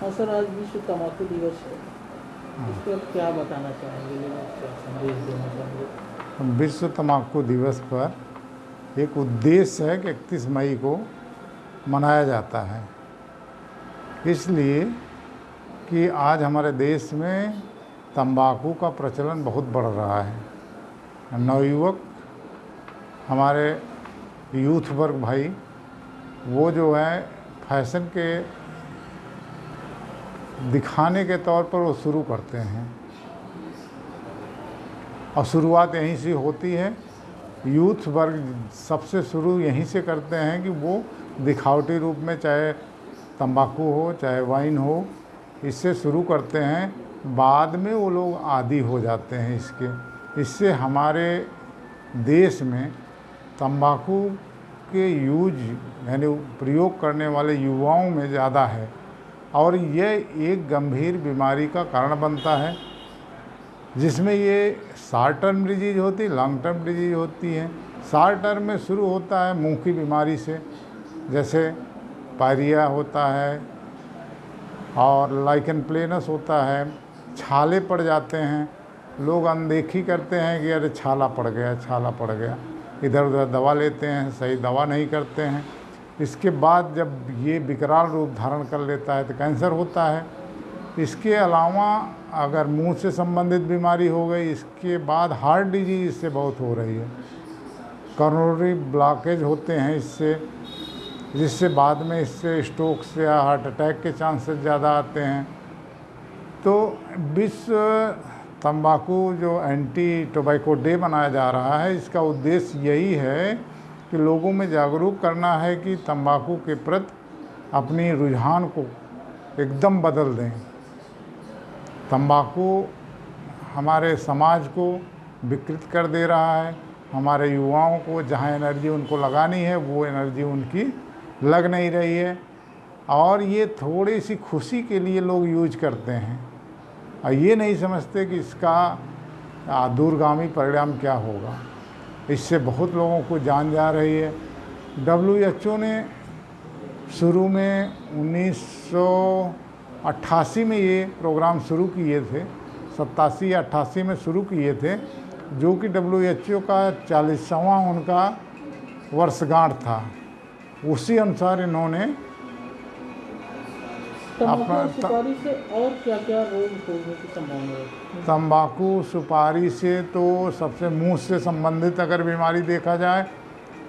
हाँ सर आज विश्व तम्बाकू दिवस है। इस पर क्या बताना चाहेंगे? क्या संदेश देना चाहेंगे? विश्व तम्बाकू दिवस पर एक उद्देश्य है कि इकतीस मई को मनाया जाता है। इसलिए कि आज हमारे देश में तंबाकू का प्रचलन बहुत बढ़ रहा है। नवयुवक हमारे यूथ वर्ग भाई वो जो है फ़ैशन के दिखाने के तौर पर वो शुरू करते हैं। और शुरुआत यहीं से होती है। यूथ वर्ग सबसे शुरू यहीं से करते हैं कि वो दिखावटी रूप में चाहे तंबाकू हो, चाहे वाइन हो, इससे शुरू करते हैं। बाद में वो लोग आदि हो जाते हैं इसके। इससे हमारे देश में तंबाकू के यूज़, यानी प्रयोग करने वाले युवाओं में ज़्यादा है। और ये एक गंभीर बीमारी का कारण बनता है, जिसमें ये शार्ट टर्म डिज़ीज़ होती है लॉन्ग टर्म डिज़ीज़ होती है। शार्ट टर्म में शुरू होता है मुँह की बीमारी से, जैसे पायरिया होता है और लाइकन प्लेनस होता है, छाले पड़ जाते हैं। लोग अनदेखी करते हैं कि अरे छाला पड़ गया, छाला पड़ गया। इधर उधर दवा लेते हैं, सही दवा नहीं करते हैं। इसके बाद जब ये विकराल रूप धारण कर लेता है तो कैंसर होता है। इसके अलावा अगर मुँह से संबंधित बीमारी हो गई, इसके बाद हार्ट डिज़ीज़ इससे बहुत हो रही है। करोनरी ब्लॉकेज होते हैं इससे, जिससे बाद में इससे स्ट्रोक से या हार्ट अटैक के चांसेस ज़्यादा आते हैं। तो विश्व तंबाकू जो एंटी टोबैको डे मनाया जा रहा है, इसका उद्देश्य यही है कि लोगों में जागरूक करना है कि तंबाकू के प्रति अपनी रुझान को एकदम बदल दें। तंबाकू हमारे समाज को विकृत कर दे रहा है, हमारे युवाओं को जहाँ एनर्जी उनको लगानी है, वो एनर्जी उनकी लग नहीं रही है। और ये थोड़ी सी खुशी के लिए लोग यूज़ करते हैं। और ये नहीं समझते कि इसका दूरगामी परिणाम क्या होगा। इससे बहुत लोगों को जान जा रही है। डब्ल्यूएचओ ने शुरू में 1988 में ये प्रोग्राम शुरू किए थे, सत्तासी या अट्ठासी में शुरू किए थे, जो कि डब्ल्यूएचओ का चालीसवां उनका वर्षगांठ था। उसी अनुसार इन्होंने सुपारी से और क्या क्या रोग होने की संभावना है? तंबाकू सुपारी से तो सबसे मुँह से संबंधित अगर बीमारी देखा जाए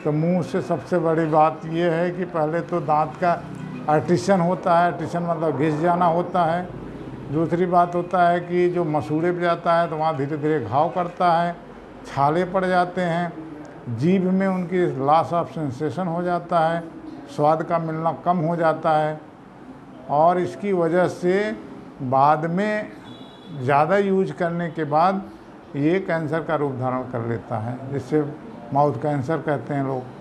तो मुँह से सबसे बड़ी बात यह है कि पहले तो दांत का आर्टिशन होता है आर्टिशन मतलब घिस जाना होता है। दूसरी बात होता है कि जो मसूड़े पे जाता है तो वहाँ धीरे धीरे घाव करता है छाले पड़ जाते हैं जीभ में उनकी लॉस ऑफ़ सेंसेशन हो जाता है स्वाद का मिलना कम हो जाता है। और इसकी वजह से बाद में ज़्यादा यूज़ करने के बाद ये कैंसर का रूप धारण कर लेता है, जिससे माउथ कैंसर कहते हैं लोग।